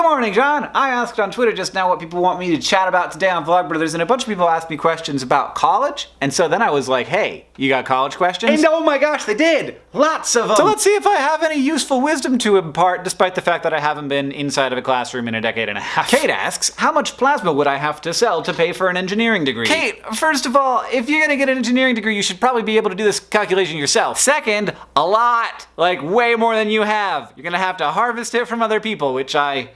Good morning, John. I asked on Twitter just now what people want me to chat about today on Vlogbrothers, and a bunch of people asked me questions about college. And so then I was like, hey, you got college questions? And oh my gosh, they did! Lots of them! So let's see if I have any useful wisdom to impart, despite the fact that I haven't been inside of a classroom in a decade and a half. Kate asks, how much plasma would I have to sell to pay for an engineering degree? Kate, first of all, if you're gonna get an engineering degree, you should probably be able to do this calculation yourself. Second, a lot! Like, way more than you have. You're gonna have to harvest it from other people, which I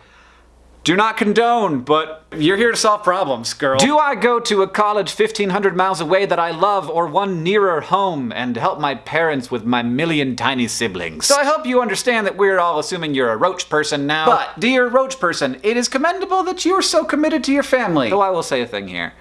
do not condone, but you're here to solve problems, girl. Do I go to a college 1500 miles away that I love or one nearer home and help my parents with my million tiny siblings? So I hope you understand that we're all assuming you're a roach person now. But, dear roach person, it is commendable that you are so committed to your family. Though I will say a thing here.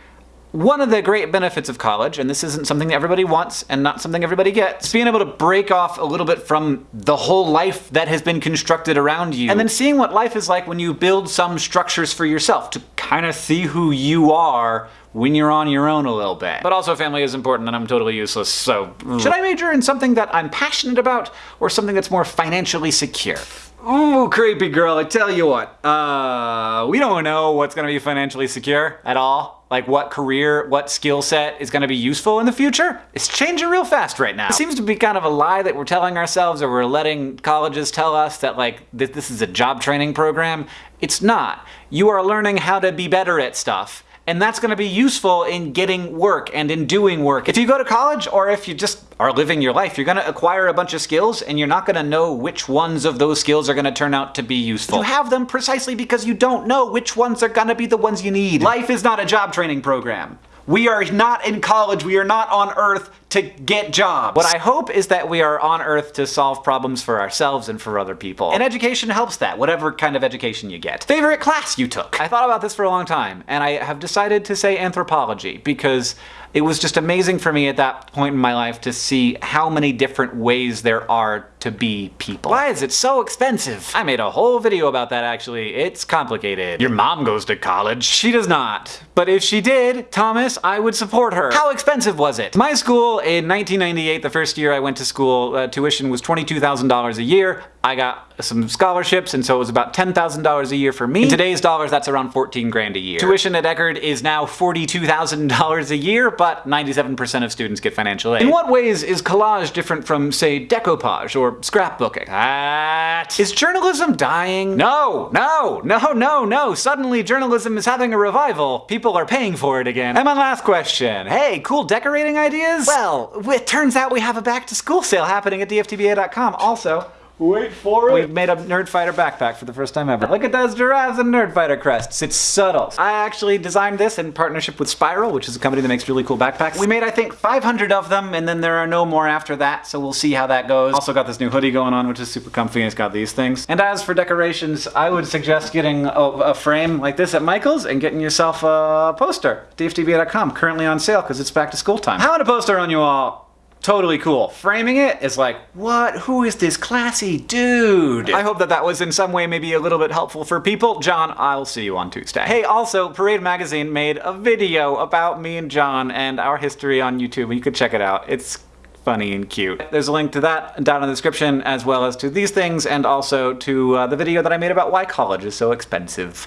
One of the great benefits of college, and this isn't something that everybody wants and not something everybody gets, is being able to break off a little bit from the whole life that has been constructed around you. And then seeing what life is like when you build some structures for yourself to kind of see who you are when you're on your own a little bit. But also family is important and I'm totally useless, so... Should mm. I major in something that I'm passionate about or something that's more financially secure? Ooh, creepy girl, I tell you what. Uh, we don't know what's gonna be financially secure at all. Like what career, what skill set is gonna be useful in the future. It's changing real fast right now. It seems to be kind of a lie that we're telling ourselves or we're letting colleges tell us that like this, this is a job training program. It's not. You are learning how to be better at stuff and that's going to be useful in getting work and in doing work. If you go to college or if you just are living your life, you're going to acquire a bunch of skills and you're not going to know which ones of those skills are going to turn out to be useful. You have them precisely because you don't know which ones are going to be the ones you need. Life is not a job training program. We are not in college, we are not on earth to get jobs. What I hope is that we are on earth to solve problems for ourselves and for other people. And education helps that, whatever kind of education you get. Favorite class you took? I thought about this for a long time, and I have decided to say anthropology, because it was just amazing for me at that point in my life to see how many different ways there are to be people. Why is it so expensive? I made a whole video about that actually. It's complicated. Your mom goes to college. She does not. But if she did, Thomas, I would support her. How expensive was it? My school in 1998, the first year I went to school, uh, tuition was $22,000 a year. I got some scholarships, and so it was about $10,000 a year for me. In today's dollars, that's around 14 grand a year. Tuition at Eckerd is now $42,000 a year, but 97% of students get financial aid. In what ways is collage different from, say, decoupage or scrapbooking? That... Is journalism dying? No, no, no, no, no. Suddenly journalism is having a revival. People are paying for it again. And my last question. Hey, cool decorating ideas? Well, it turns out we have a back to school sale happening at dftba.com also. Wait for it. We've made a Nerdfighter backpack for the first time ever. Look at those giraffes and Nerdfighter crests. It's subtle. I actually designed this in partnership with Spiral, which is a company that makes really cool backpacks. We made, I think, 500 of them, and then there are no more after that, so we'll see how that goes. Also got this new hoodie going on, which is super comfy, and it's got these things. And as for decorations, I would suggest getting a, a frame like this at Michael's and getting yourself a poster. dftba.com, currently on sale because it's back to school time. How a poster on you all totally cool. Framing it is like, what? Who is this classy dude? I hope that that was in some way maybe a little bit helpful for people. John, I'll see you on Tuesday. Hey, also, Parade Magazine made a video about me and John and our history on YouTube. You could check it out. It's funny and cute. There's a link to that down in the description, as well as to these things, and also to uh, the video that I made about why college is so expensive.